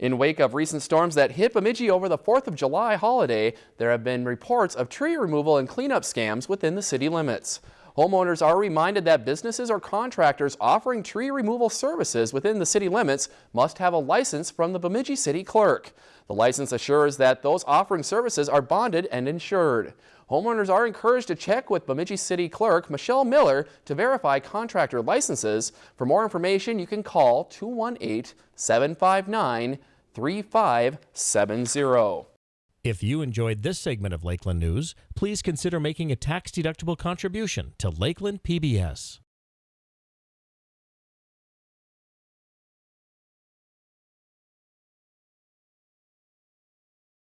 In wake of recent storms that hit Bemidji over the 4th of July holiday, there have been reports of tree removal and cleanup scams within the city limits. Homeowners are reminded that businesses or contractors offering tree removal services within the city limits must have a license from the Bemidji City Clerk. The license assures that those offering services are bonded and insured. Homeowners are encouraged to check with Bemidji City Clerk Michelle Miller to verify contractor licenses. For more information, you can call 218 759 3570. If you enjoyed this segment of Lakeland News, please consider making a tax-deductible contribution to Lakeland PBS.